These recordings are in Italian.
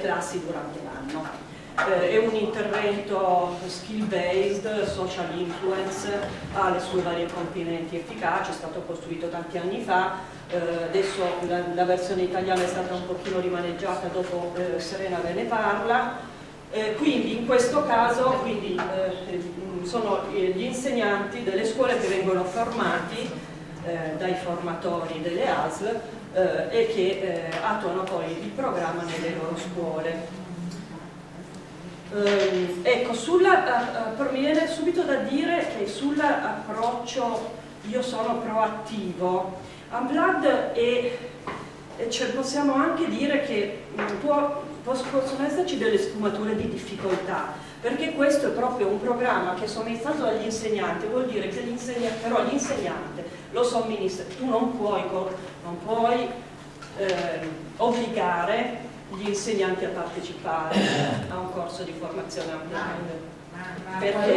classi durante l'anno. Eh, è un intervento skill based, social influence, ha le sue varie componenti efficaci, è stato costruito tanti anni fa, eh, adesso la, la, versione italiana è stata un pochino rimaneggiata dopo eh, Serena ve ne parla, eh, quindi in questo caso quindi, eh, sono gli insegnanti delle scuole che vengono formati eh, dai formatori delle ASL eh, e che attuano poi il programma nelle loro scuole. Eh, ecco, sulla, eh, mi viene subito da dire che sull'approccio io sono proattivo, Unplugged è, cioè possiamo anche dire che mm, può, possono esserci delle sfumature di difficoltà, perché questo è proprio un programma che è somministrato dagli insegnanti, vuol dire che l'insegnante, però l'insegnante lo somministra, tu non puoi, non puoi eh, obbligare gli insegnanti a partecipare a un corso di formazione online. Perché?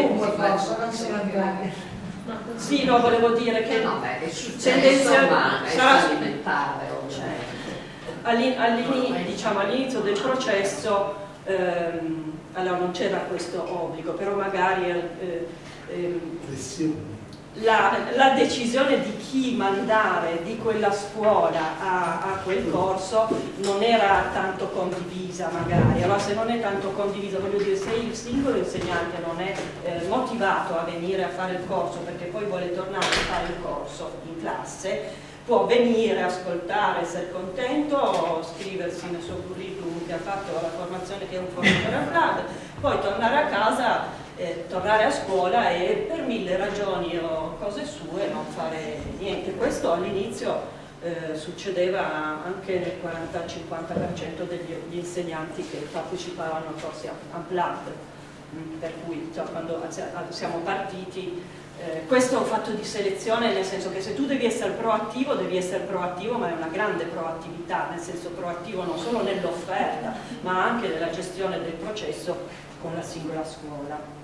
Sì, no, volevo dire che no, tendenzialmente sarà alimentare all'inizio diciamo, all del processo ehm, allora non c'era questo obbligo, però magari eh, eh, la, la, decisione di chi mandare di quella scuola a, a, quel corso non era tanto condivisa magari, allora se non è tanto condivisa, voglio dire, se il singolo insegnante non è eh, motivato a venire a fare il corso perché poi vuole tornare a fare il corso in classe, può venire, ascoltare, essere contento, scriversi nel suo curriculum che ha fatto la formazione che è un formatore a Praga, poi tornare a casa, eh, tornare a scuola e per mille ragioni o cose sue non fare niente. Questo all'inizio eh, succedeva anche nel 40-50% degli insegnanti che partecipavano a corsi unplugged, mm, per cui cioè, quando siamo partiti eh, questo è un fatto di selezione nel senso che se tu devi essere proattivo devi essere proattivo ma è una grande proattività nel senso proattivo non solo nell'offerta ma anche nella gestione del processo con la singola scuola.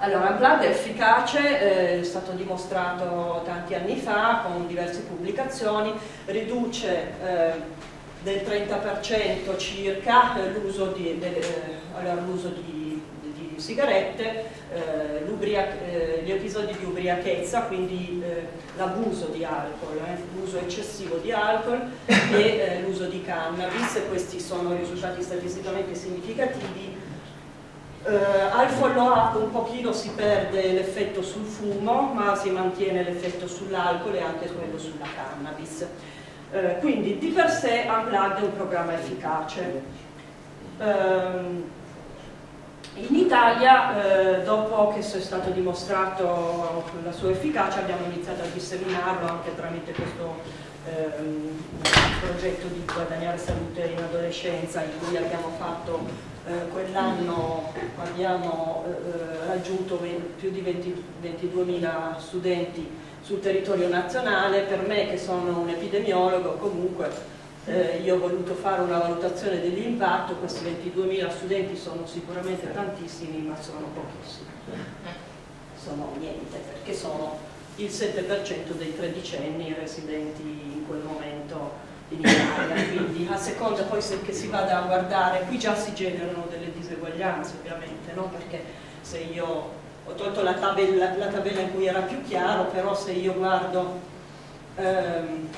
Allora, Blood è efficace, eh, è stato dimostrato tanti anni fa con diverse pubblicazioni, riduce eh, del 30% circa l'uso di, eh, allora, di, di, sigarette eh, gli episodi di ubriachezza, quindi eh, l'abuso di alcol, eh, l'uso eccessivo di alcol e eh, l'uso di cannabis, questi sono risultati statisticamente significativi. Eh, al follow up un pochino si perde l'effetto sul fumo, ma si mantiene l'effetto sull'alcol e anche quello sulla cannabis. Eh, quindi di per sé Unplugged è un programma efficace. Um, in Italia, eh, dopo che è stato dimostrato la sua efficacia, abbiamo iniziato a disseminarlo anche tramite questo ehm, progetto di guadagnare salute in adolescenza in cui abbiamo fatto eh, quell'anno abbiamo eh, raggiunto più di 22.000 studenti sul territorio nazionale, per me che sono un epidemiologo comunque eh, io ho voluto fare una valutazione dell'impatto, questi 22.000 studenti sono sicuramente tantissimi ma sono pochissimi, sono niente perché sono il 7% dei tredicenni residenti in quel momento in Italia, quindi a seconda poi se che si vada a guardare, qui già si generano delle diseguaglianze ovviamente, no? perché se io ho tolto la tabella, la tabella in cui era più chiaro, però se io guardo ehm,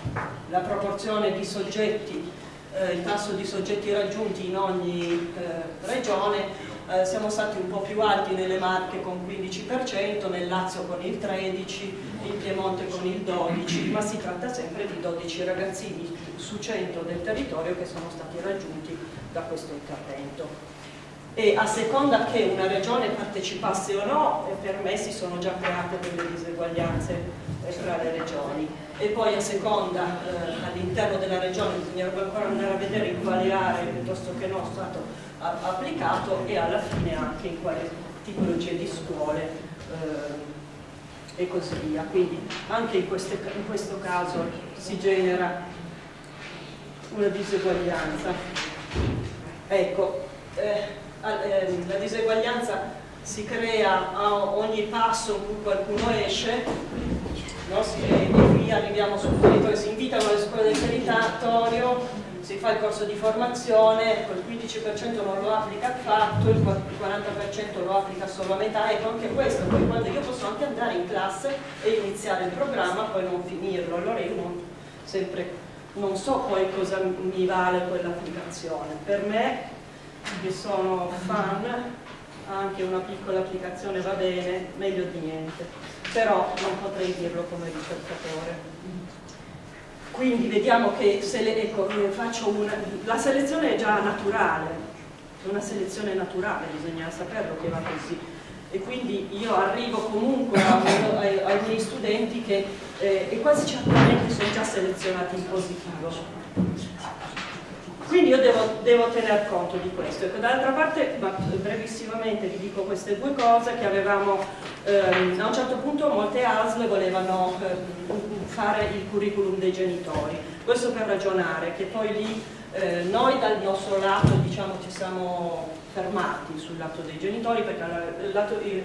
la proporzione di soggetti, eh, il tasso di soggetti raggiunti in ogni eh, regione, eh, siamo stati un po' più alti nelle Marche con il 15%, nel Lazio con il 13%, in Piemonte con il 12%, ma si tratta sempre di 12 ragazzini su 100 del territorio che sono stati raggiunti da questo intervento. E a seconda che una regione partecipasse o no, eh, per me si sono già create delle diseguaglianze eh, tra le regioni. E poi a seconda, eh, all'interno della regione, bisognerebbe ancora andare a vedere in quale aree piuttosto che no è stato applicato e alla fine anche in quale tipologie di scuole eh, e così via. Quindi anche in, queste, in questo caso si genera una diseguaglianza. Ecco, eh, la diseguaglianza si crea a ogni passo in cui qualcuno esce, no? si, e qui arriviamo sul che si invitano alle scuole del territorio, si fa il corso di formazione, ecco, il 15% non lo applica affatto, il 40% lo applica solo a metà, ecco anche questo, poi quando io posso anche andare in classe e iniziare il programma, poi non finirlo, allora io non, sempre non so poi cosa mi vale quell'applicazione. Per me, che sono fan, anche una piccola applicazione va bene, meglio di niente, però non potrei dirlo come ricercatore. Quindi vediamo che se le, ecco, una, la selezione è già naturale, è una selezione naturale, bisogna saperlo che va così e quindi io arrivo comunque ai, ai miei studenti che eh, e quasi certamente sono già selezionati in positivo. Quindi io devo, devo tener conto di questo. Ecco, D'altra parte, ma brevissimamente vi dico queste due cose, che avevamo, ehm, a un certo punto molte ASL volevano eh, fare il curriculum dei genitori. Questo per ragionare, che poi lì eh, noi dal nostro lato diciamo, ci siamo fermati sul lato dei genitori perché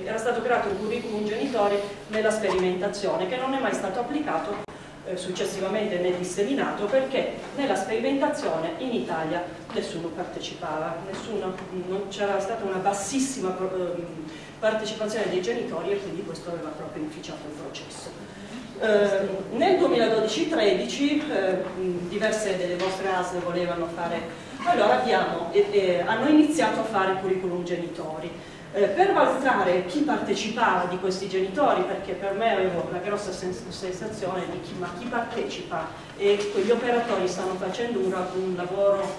era stato creato un curriculum genitori nella sperimentazione che non è mai stato applicato eh, successivamente né disseminato perché nella sperimentazione in Italia nessuno partecipava, nessuno, non c'era stata una bassissima eh, partecipazione dei genitori e quindi questo aveva proprio inficiato il processo. Eh, nel 2012-13 eh, diverse delle vostre ASL volevano fare allora abbiamo, hanno iniziato a fare curriculum genitori. Eh, per valutare chi partecipava di questi genitori, perché per me avevo la grossa sens sensazione di chi, ma chi partecipa e quegli operatori stanno facendo un, un lavoro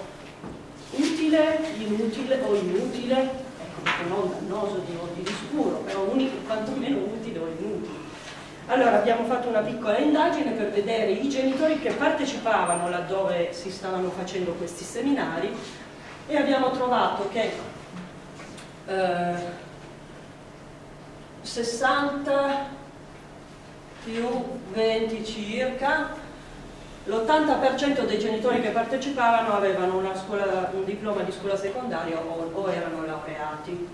utile, inutile o inutile, ecco, non dannoso di, di sicuro, però unico, quantomeno utile o inutile. Allora abbiamo fatto una piccola indagine per vedere i genitori che partecipavano laddove si stavano facendo questi seminari e abbiamo trovato che eh, 60 più 20 circa l'80% dei genitori che partecipavano avevano scuola, un diploma di scuola secondaria o, o erano laureati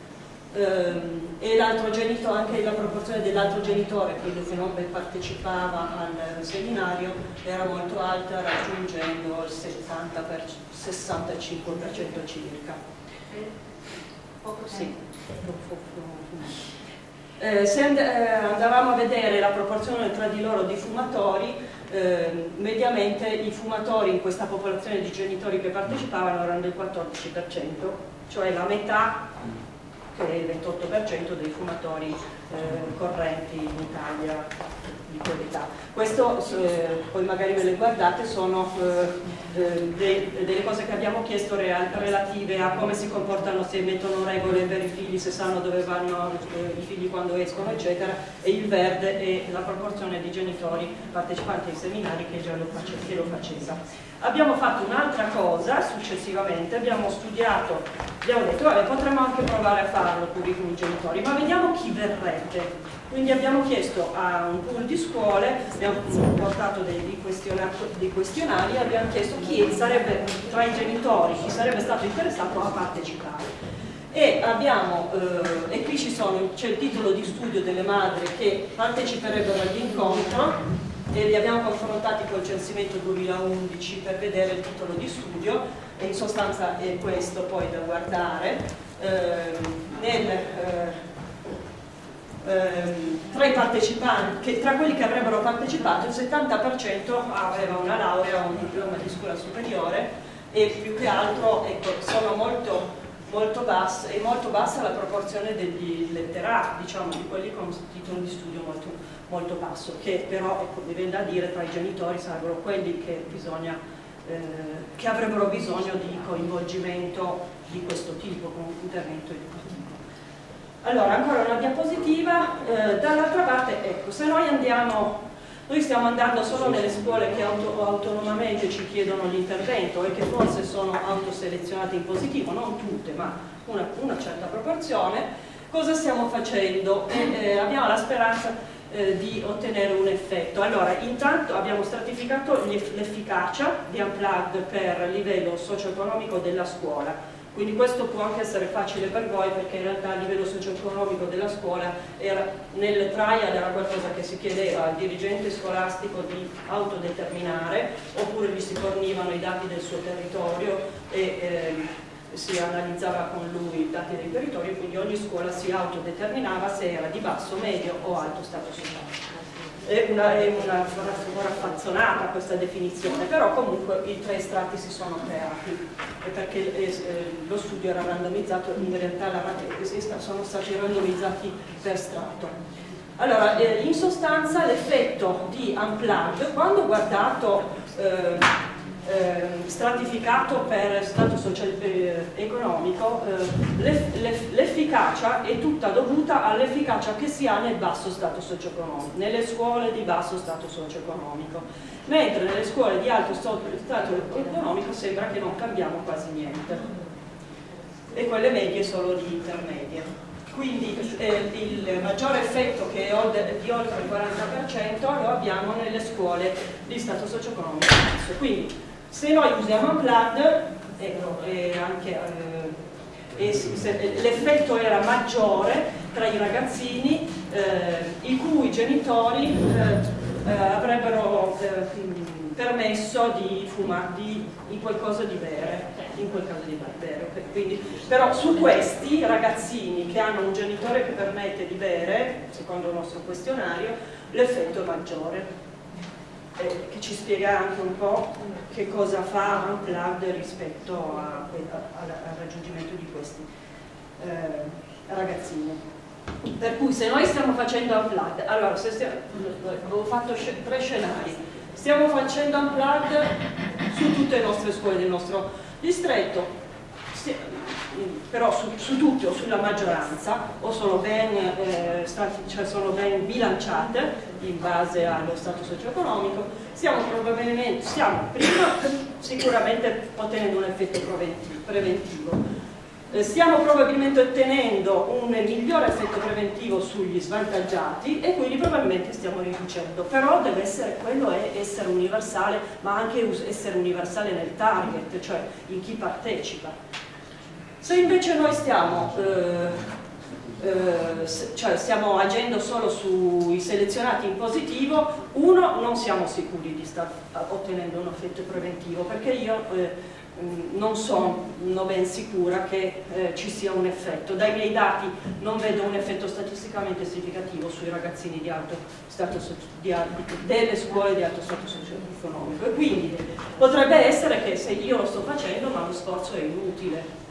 ehm, e l'altro genitore, anche la proporzione dell'altro genitore, quello che non partecipava al seminario, era molto alta raggiungendo il 70 per, 65% circa. Sì. Eh, se eh, andavamo a vedere la proporzione tra di loro di fumatori, eh, mediamente i fumatori in questa popolazione di genitori che partecipavano erano del 14%, cioè la metà che è il 28% dei fumatori eh, correnti in Italia di quell'età. Questo, eh, poi magari ve le guardate, sono eh, eh de, delle cose che abbiamo chiesto relative a come si comportano, se mettono regole per i figli, se sanno dove vanno eh, i figli quando escono, eccetera, e il verde è la proporzione di genitori partecipanti ai seminari che già lo, face, faceva. Abbiamo fatto un'altra cosa successivamente, abbiamo studiato, abbiamo detto vabbè potremmo anche provare a farlo curriculum genitori, ma vediamo chi verrebbe. Quindi abbiamo chiesto a un pool di scuole, abbiamo portato dei, questionari, dei questionari e abbiamo chiesto chi sarebbe tra i genitori, chi sarebbe stato interessato a partecipare. E, abbiamo, eh, e qui c'è il titolo di studio delle madri che parteciperebbero all'incontro e li abbiamo confrontati col censimento 2011 per vedere il titolo di studio e in sostanza è questo poi da guardare. Eh, nel, eh, Ehm, tra che, tra quelli che avrebbero partecipato il 70% aveva una laurea o un diploma di scuola superiore e più che altro ecco, sono molto, molto bassa, è molto bassa la proporzione degli letterati, diciamo di quelli con titolo di studio molto, molto basso, che però ecco, mi viene da dire tra i genitori sarebbero quelli che bisogna eh, che avrebbero bisogno di coinvolgimento di questo tipo, con un intervento educativo. Allora, ancora una diapositiva, eh, dall'altra parte, ecco, se noi andiamo noi stiamo andando solo nelle scuole che auto, autonomamente ci chiedono l'intervento e che forse sono autoselezionate in positivo, non tutte, ma una, una certa proporzione. Cosa stiamo facendo? Eh, eh, abbiamo la speranza eh, di ottenere un effetto. Allora, intanto abbiamo stratificato l'efficacia di Unplugged per livello socio-economico della scuola quindi questo può anche essere facile per voi perché in realtà a livello socio-economico della scuola era, nel trial era qualcosa che si chiedeva al dirigente scolastico di autodeterminare oppure gli si fornivano i dati del suo territorio e eh, si analizzava con lui i dati del territorio quindi ogni scuola si autodeterminava se era di basso, medio o alto stato sociale è una, è una raffazzonata questa definizione, però comunque i tre strati si sono creati perché eh, eh, lo studio era randomizzato, in realtà la, sono stati randomizzati per strato. Allora, eh, in sostanza l'effetto di Unplugged, quando guardato eh, eh, stratificato per stato socio-economico, eh, l'efficacia è tutta dovuta all'efficacia che si ha nel basso stato socio-economico, nelle scuole di basso stato socio-economico, mentre nelle scuole di alto stato economico sembra che non cambiamo quasi niente e quelle medie solo di intermedie. Quindi eh, il maggiore effetto che è di oltre il 40% lo abbiamo nelle scuole di stato socio-economico. Quindi se noi usiamo Unplugged, ecco, eh, l'effetto era maggiore tra i ragazzini eh, i cui genitori eh, eh avrebbero eh, permesso di fumare di, di, qualcosa di bere, in quel caso di bere. Quindi, però su questi ragazzini che hanno un genitore che permette di bere, secondo il nostro questionario, l'effetto è maggiore eh, che ci spiega anche un po' che cosa fa Unplugged rispetto a, a, al raggiungimento di questi eh, ragazzini. Per cui se noi stiamo facendo Unplugged, allora se stiamo, avevo fatto tre scenari, stiamo facendo Unplugged su tutte le nostre scuole del nostro distretto, però su, su, tutte o sulla maggioranza o sono ben, eh, stati, cioè sono ben bilanciate in base allo stato socio-economico, probabilmente, stiamo prima sicuramente ottenendo un effetto preventivo, eh, stiamo probabilmente ottenendo un migliore effetto preventivo sugli svantaggiati e quindi probabilmente stiamo riducendo, però deve essere, quello è essere universale, ma anche essere universale nel target, cioè in chi partecipa. Se invece noi stiamo, eh, eh, cioè stiamo agendo solo sui selezionati in positivo, uno, non siamo sicuri di star ottenendo un effetto preventivo, perché io eh, non sono ben sicura che eh, ci sia un effetto. Dai miei dati non vedo un effetto statisticamente significativo sui ragazzini di alto stato di, delle scuole di alto stato socio-economico quindi potrebbe essere che se io lo sto facendo ma lo sforzo è inutile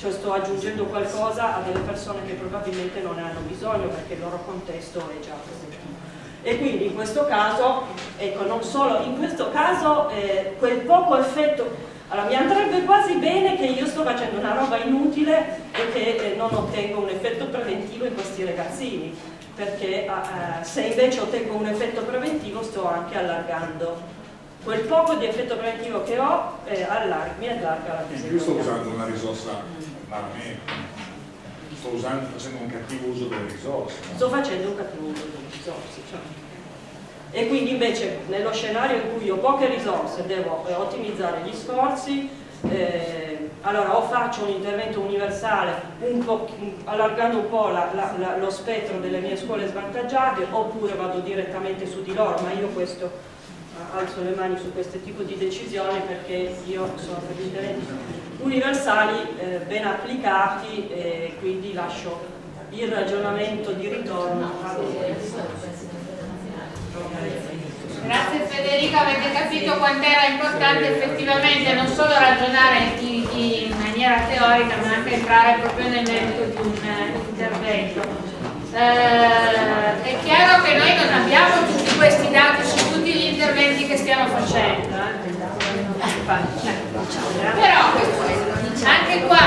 cioè sto aggiungendo qualcosa a delle persone che probabilmente non ne hanno bisogno perché il loro contesto è già positivo. E quindi in questo caso, ecco, non solo, in questo caso eh, quel poco effetto allora mi andrebbe quasi bene che io sto facendo una roba inutile e che eh, non ottengo un effetto preventivo in questi ragazzini, perché eh, se invece ottengo un effetto preventivo sto anche allargando quel poco di effetto preventivo che ho eh, allarga, mi allarga la diseguaglianza. Io sto usando una risorsa malamente. Sto usando, facendo un cattivo uso delle risorse. No? Sto facendo un cattivo uso delle risorse. Cioè. E quindi invece nello scenario in cui ho poche risorse devo eh, ottimizzare gli sforzi, eh, allora o faccio un intervento universale un allargando un po' la, la, la, lo spettro delle mie scuole svantaggiate oppure vado direttamente su di loro, ma io questo alzo le mani su questo tipo di decisioni perché io sono per gli interventi universali eh, ben applicati e quindi lascio il ragionamento di ritorno a voi. Grazie Federica, avete capito quanto era importante effettivamente non solo ragionare in, in, maniera teorica ma anche entrare proprio nel merito di un uh, intervento. Uh, è chiaro che noi non abbiamo tutti questi dati su tutti gli interventi che stiamo facendo. Eh? Però anche qua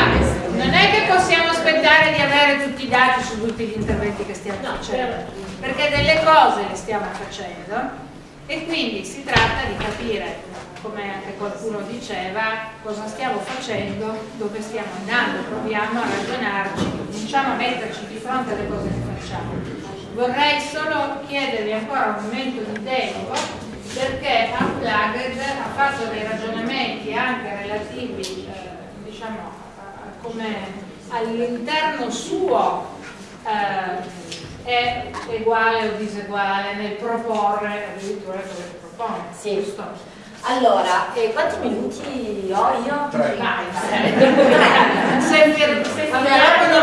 non è che possiamo aspettare di avere tutti i dati su tutti gli interventi che stiamo facendo, perché delle cose le stiamo facendo e quindi si tratta di capire come anche qualcuno diceva, cosa stiamo facendo, dove stiamo andando, proviamo a ragionarci, cominciamo a metterci di fronte alle cose che facciamo. Vorrei solo chiedervi ancora un momento di tempo perché Unplugged ha fatto dei ragionamenti anche relativi eh, diciamo, come all'interno suo eh, è uguale o diseguale nel proporre addirittura quello che propone. Sì. Giusto? Allora, eh, quanti minuti ho io? Tre. se finiamo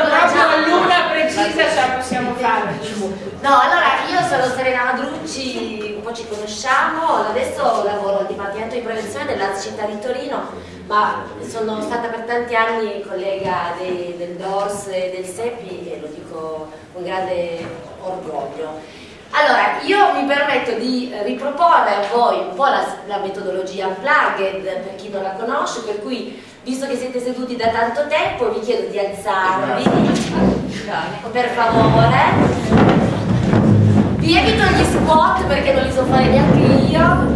proprio all'una precisa ce la possiamo fare. No, allora io sono Serena Madrucci, po' ci conosciamo, adesso lavoro al Dipartimento di Prevenzione della città di Torino, ma sono stata per tanti anni collega dei, del DORS e del SEPI e lo dico con grande orgoglio. Allora, io mi permetto di riproporre a voi un po' la, la, metodologia unplugged per chi non la conosce, per cui visto che siete seduti da tanto tempo vi chiedo di alzarvi, per favore. Vi evito gli squat perché non li so fare neanche io,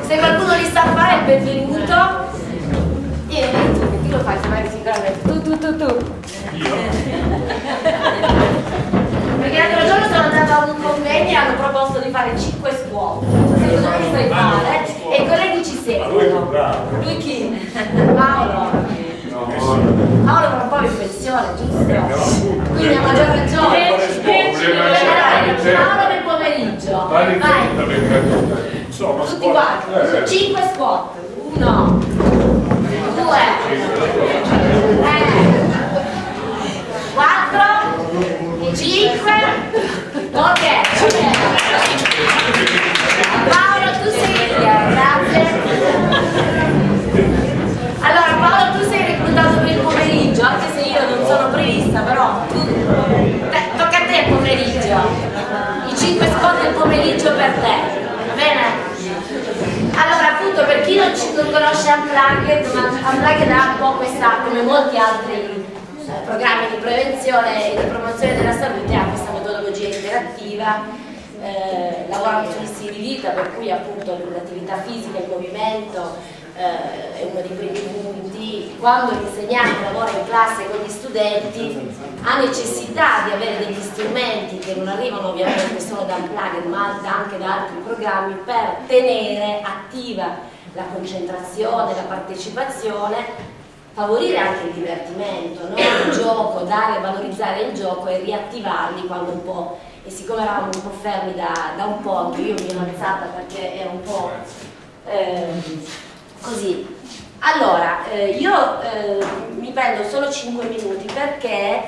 se qualcuno li sa fare è benvenuto. E tu, lo fai? Sicuramente tu, tu, tu, tu. Perché l'altro giorno sono andata a un convegno e hanno proposto di fare 5 scuole. Non so cosa mi sai fare e i colleghi ci seguono. Lui chi? Paolo. Paolo tra un po' in pensione, giusto? Quindi a maggior ragione. Paolo nel pomeriggio. Vai. Quanti. 5 squat. 1 2 3 4 5 ok Paolo tu sei grazie allora Paolo tu sei reclutato per il pomeriggio anche se io non sono prevista però tu, te, tocca a te il pomeriggio i 5 spot del pomeriggio per te va bene? Allora appunto per chi non, conosce Unplugged, ma Unplugged ha un po' questa, come molti altri programmi di prevenzione e di promozione della salute ha questa metodologia interattiva eh, lavorano sugli stili di vita per cui appunto l'attività fisica, il movimento eh, è uno dei primi punti. Quando l'insegnante lavora in classe con gli studenti ha necessità di avere degli strumenti che non arrivano ovviamente solo da Unplugged ma anche da altri programmi per tenere attiva la concentrazione, la partecipazione favorire anche il divertimento, no? il gioco, dare, valorizzare il gioco e riattivarli quando un po', e siccome eravamo un po' fermi da, da un po', anche io mi ero alzata perché era un po' eh, così. Allora, eh, io eh, mi prendo solo 5 minuti perché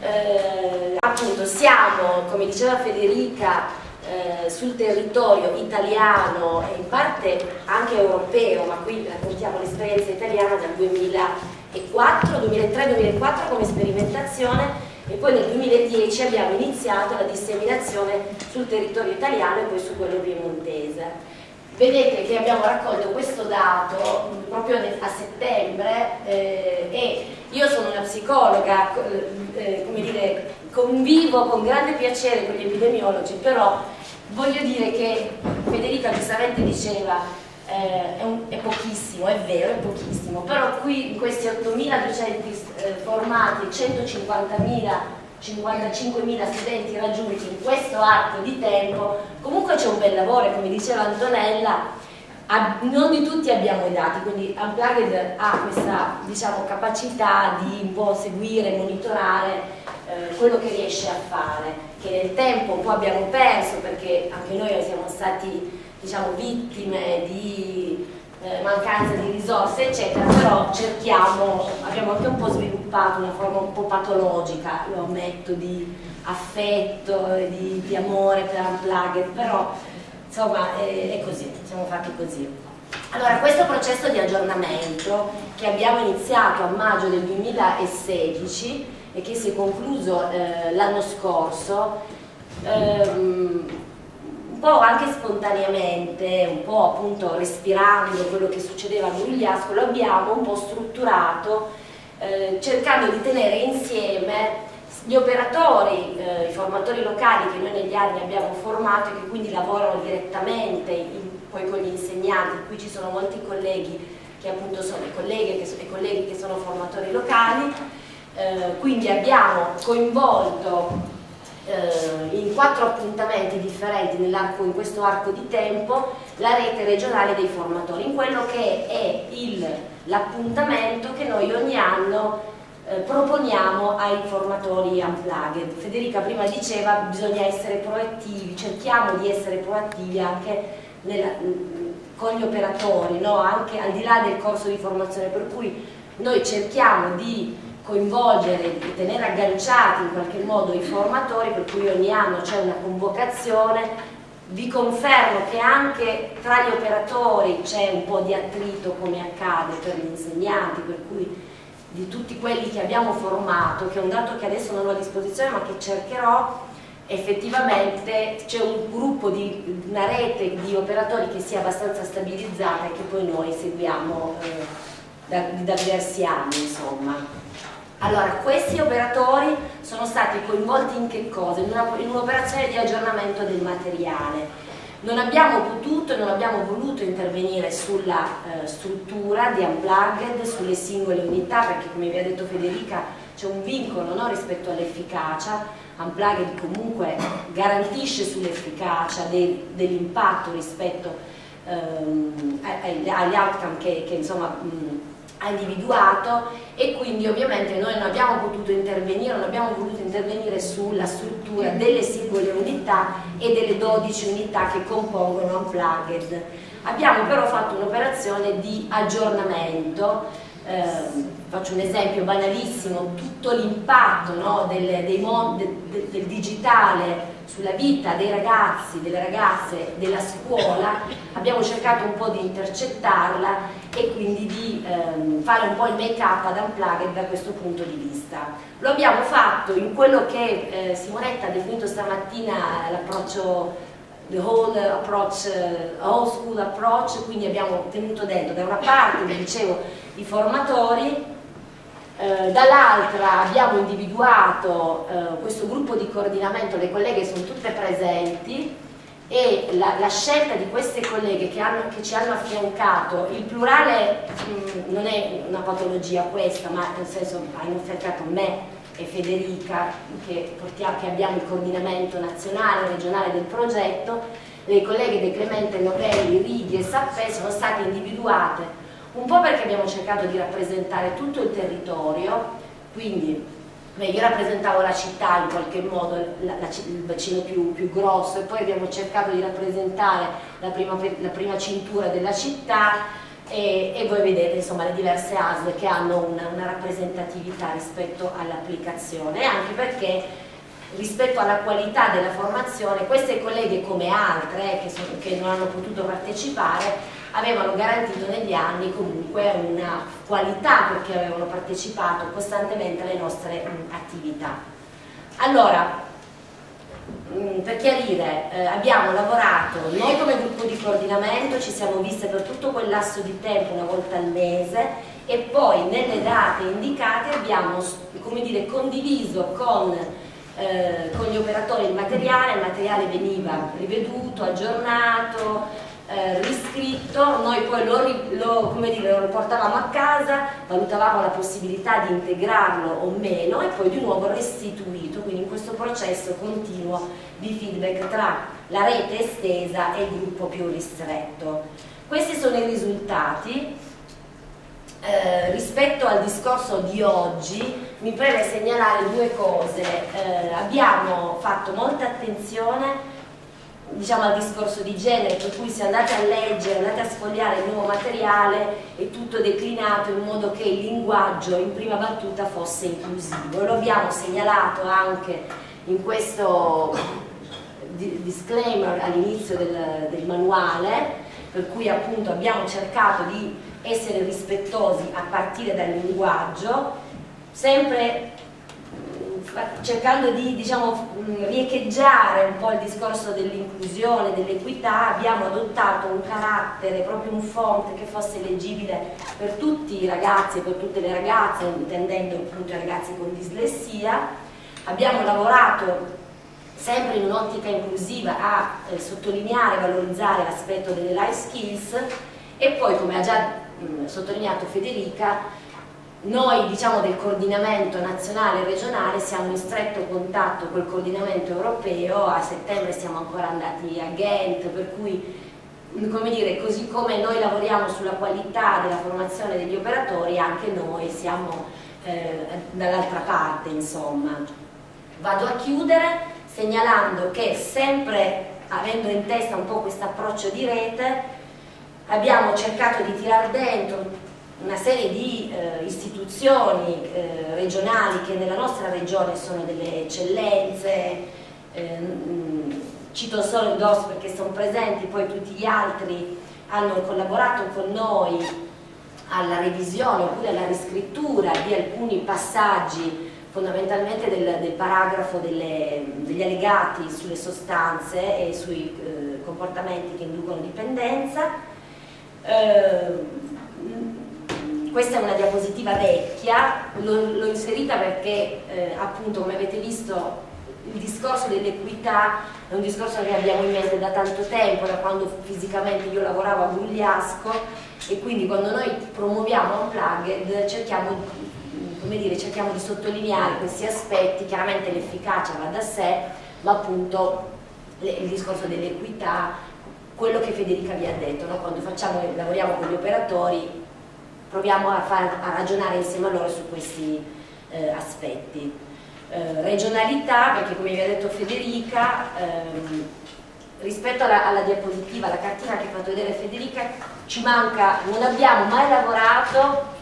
eh, appunto siamo, come diceva Federica, eh, sul territorio italiano e in parte anche europeo, ma qui raccontiamo l'esperienza italiana dal 2004, 2003-2004 come sperimentazione e poi nel 2010 abbiamo iniziato la disseminazione sul territorio italiano e poi su quello piemontese. Vedete che abbiamo raccolto questo dato proprio a settembre eh, e io sono una psicologa, eh, come dire, convivo con grande piacere con gli epidemiologi, però voglio dire che Federica giustamente diceva eh, è, un, è, pochissimo, è vero, è pochissimo, però qui in questi 8.000 docenti eh, formati, 150.000 55.000 studenti raggiunti in questo arco di tempo, comunque c'è un bel lavoro come diceva Antonella, non di tutti abbiamo i dati, quindi Unplugged ha questa diciamo, capacità di un po' seguire, monitorare eh, quello che riesce a fare, che nel tempo un po' abbiamo perso perché anche noi siamo stati diciamo, vittime di eh, mancanza di risorse eccetera, però cerchiamo, abbiamo anche un po' sviluppato una forma un po' patologica, lo ammetto, di affetto di, di amore per Unplugged, però insomma è, è così, siamo fatti così. Allora, questo processo di aggiornamento che abbiamo iniziato a maggio del 2016 e che si è concluso eh, l'anno scorso, ehm, po' anche spontaneamente, un po' appunto respirando quello che succedeva a Grugliasco, lo abbiamo un po' strutturato eh, cercando di tenere insieme gli operatori, eh, i formatori locali che noi negli anni abbiamo formato e che quindi lavorano direttamente in, poi con gli insegnanti, qui ci sono molti colleghi che appunto sono i colleghi che, i colleghi che sono formatori locali, eh, quindi abbiamo coinvolto eh, in quattro appuntamenti differenti in questo arco di tempo la rete regionale dei formatori, in quello che è l'appuntamento che noi ogni anno eh, proponiamo ai formatori unplugged. Federica prima diceva bisogna essere proattivi, cerchiamo di essere proattivi anche nella, con gli operatori, no? anche al di là del corso di formazione, per cui noi cerchiamo di coinvolgere e tenere agganciati in qualche modo i formatori per cui ogni anno c'è una convocazione. Vi confermo che anche tra gli operatori c'è un po' di attrito come accade per gli insegnanti per cui di tutti quelli che abbiamo formato che è un dato che adesso non ho a disposizione ma che cercherò effettivamente c'è un gruppo di una rete di operatori che sia abbastanza stabilizzata e che poi noi seguiamo eh, da, da diversi anni insomma allora, questi operatori sono stati coinvolti in che cosa? In un'operazione un di aggiornamento del materiale. Non abbiamo potuto e non abbiamo voluto intervenire sulla eh, struttura di Unplugged, sulle singole unità, perché come vi ha detto Federica c'è un vincolo no, rispetto all'efficacia, Unplugged comunque garantisce sull'efficacia de, dell'impatto rispetto ehm, agli outcome che, che insomma, mh, ha individuato e quindi ovviamente noi non abbiamo potuto intervenire, non abbiamo voluto intervenire sulla struttura delle singole unità e delle 12 unità che compongono Unplugged. Abbiamo però fatto un'operazione di aggiornamento, eh, faccio un esempio banalissimo, tutto l'impatto no, del, del, del digitale sulla vita dei ragazzi, delle ragazze, della scuola, abbiamo cercato un po' di intercettarla e quindi di ehm, fare un po' il make up ad Unplugged da questo punto di vista. Lo abbiamo fatto in quello che eh, Simonetta ha definito stamattina l'approccio the whole approach, uh, whole school approach, quindi abbiamo tenuto dentro da una parte, vi dicevo, i formatori, eh, dall'altra abbiamo individuato eh, questo gruppo di coordinamento, le colleghe sono tutte presenti e la, la scelta di queste colleghe che, hanno, che, ci hanno affiancato, il plurale mh, mm, non è una patologia questa, ma nel senso hanno affiancato me e Federica che, portiamo, che abbiamo il coordinamento nazionale e regionale del progetto, le colleghe De Clemente Novelli, Righi e Sappè sono state individuate un po' perché abbiamo cercato di rappresentare tutto il territorio, quindi io rappresentavo la città in qualche modo, la, la, il bacino più, più, grosso e poi abbiamo cercato di rappresentare la prima, la prima cintura della città e, e, voi vedete insomma le diverse ASL che hanno una, una rappresentatività rispetto all'applicazione anche perché rispetto alla qualità della formazione queste colleghe come altre eh, che, sono, che non hanno potuto partecipare avevano garantito negli anni comunque una qualità perché avevano partecipato costantemente alle nostre attività. Allora, per chiarire, eh, abbiamo lavorato, noi come gruppo di coordinamento ci siamo viste per tutto quel lasso di tempo una volta al mese e poi nelle date indicate abbiamo dire, condiviso con eh, con gli operatori il materiale, il materiale veniva riveduto, aggiornato, eh, riscritto, noi poi lo, lo, dire, lo, riportavamo a casa, valutavamo la possibilità di integrarlo o meno e poi di nuovo restituito, quindi in questo processo continuo di feedback tra la rete estesa e il gruppo più ristretto. Questi sono i risultati. Eh, rispetto al discorso di oggi mi preme segnalare due cose. Eh, abbiamo fatto molta attenzione diciamo, al discorso di genere, per cui se andate a leggere, andate a sfogliare il nuovo materiale, è tutto declinato in modo che il linguaggio in prima battuta fosse inclusivo. Lo abbiamo segnalato anche in questo disclaimer all'inizio del, del manuale, per cui appunto abbiamo cercato di essere rispettosi a partire dal linguaggio, sempre cercando di diciamo, riecheggiare un po' il discorso dell'inclusione, dell'equità, abbiamo adottato un carattere, proprio un font che fosse leggibile per tutti i ragazzi e per tutte le ragazze, intendendo appunto i ragazzi con dislessia. Abbiamo lavorato sempre in un'ottica inclusiva a eh, sottolineare e valorizzare l'aspetto delle life skills e poi, come ha già mh, sottolineato Federica, noi diciamo del coordinamento nazionale e regionale siamo in stretto contatto col coordinamento europeo, a settembre siamo ancora andati a Ghent, per cui come dire, così come noi lavoriamo sulla qualità della formazione degli operatori, anche noi siamo eh, dall'altra parte, insomma. Vado a chiudere segnalando che sempre avendo in testa un po' questo approccio di rete, abbiamo cercato di tirar dentro serie di eh, istituzioni eh, regionali che nella nostra regione sono delle eccellenze, eh, cito solo il DOS perché sono presenti, poi tutti gli altri hanno collaborato con noi alla revisione oppure alla riscrittura di alcuni passaggi fondamentalmente del, del paragrafo delle, degli allegati sulle sostanze e sui eh, comportamenti che inducono dipendenza. Eh, questa è una diapositiva vecchia, l'ho inserita perché eh, appunto come avete visto il discorso dell'equità è un discorso che abbiamo in mente da tanto tempo, da quando fisicamente io lavoravo a Gugliasco e quindi quando noi promuoviamo Unplugged cerchiamo, dire, cerchiamo di sottolineare questi aspetti, chiaramente l'efficacia va da sé, ma appunto il discorso dell'equità, quello che Federica vi ha detto, no? quando facciamo, lavoriamo con gli operatori proviamo a, far, a ragionare insieme a loro su questi eh, aspetti. Eh, regionalità, perché come vi ha detto Federica, ehm, rispetto alla, alla, diapositiva, alla cartina che ha fatto vedere Federica, ci manca, non abbiamo mai lavorato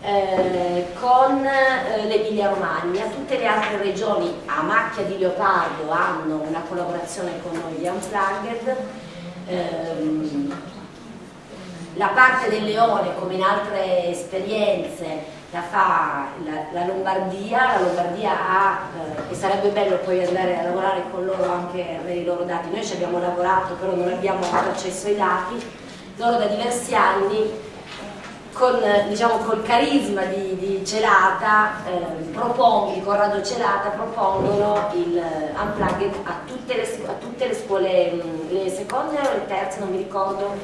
eh, con eh, l'Emilia Romagna, tutte le altre regioni a macchia di leopardo hanno una collaborazione con noi di Unplugged, ehm, la parte del leone, come in altre esperienze, la fa la, la Lombardia, la Lombardia ha, eh, e sarebbe bello poi andare a lavorare con loro anche per i loro dati, noi ci abbiamo lavorato però non abbiamo avuto accesso ai dati, loro da diversi anni con diciamo, col carisma di, di Celata, eh, propongono, di Corrado Celata, propongono il uh, unplugged a tutte le, a tutte le scuole, mm, le seconde o le terze, non mi ricordo,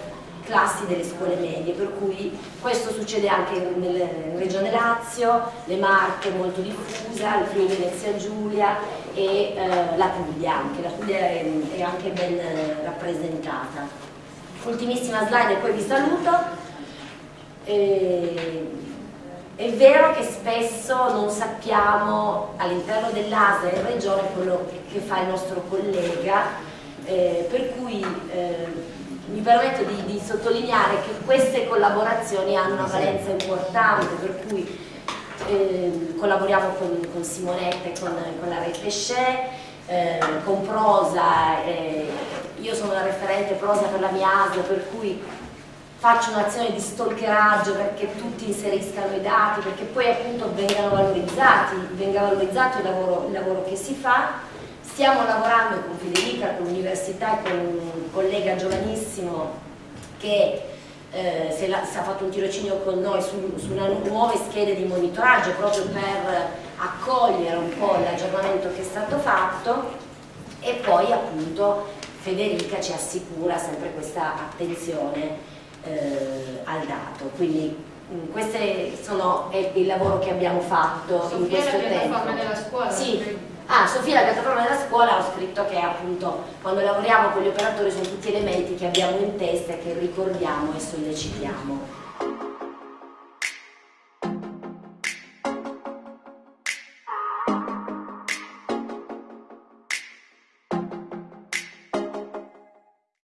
classi delle scuole medie, per cui questo succede anche nella regione Lazio, le Marche molto diffusa, il Friuli Venezia Giulia e eh, la Puglia anche, la Puglia è, è anche ben eh, rappresentata. Ultimissima slide e poi vi saluto. E, è vero che spesso non sappiamo all'interno dell'ASA e regione quello che, fa il nostro collega, eh, per cui eh, mi permetto di, di, sottolineare che queste collaborazizioni hanno una valenza importante, per cui eh, collaboriamo con, con, Simonetta e con, con la rete Shea, eh, con Prosa, eh, io sono la referente Prosa per la mia ASL, per cui faccio un'azione di stalkeraggio perché tutti inseriscano i dati, perché poi appunto vengano valorizzati, venga valorizzato il lavoro, il lavoro che si fa Stiamo lavorando con Federica, con l'università e con un collega giovanissimo che eh, si, è, si, ha fatto un tirocinio con noi su, su una, nuove schede di monitoraggio proprio per accogliere un po' l'aggiornamento che è stato fatto e poi appunto Federica ci assicura sempre questa attenzione eh, al dato. Quindi mm, questo è il lavoro che abbiamo fatto Sofia in questo tempo. della scuola? Sì, Ah, Sofia, la piattaforma della scuola, ho scritto che appunto quando lavoriamo con gli operatori sono tutti elementi che abbiamo in testa e che ricordiamo e sollecitiamo.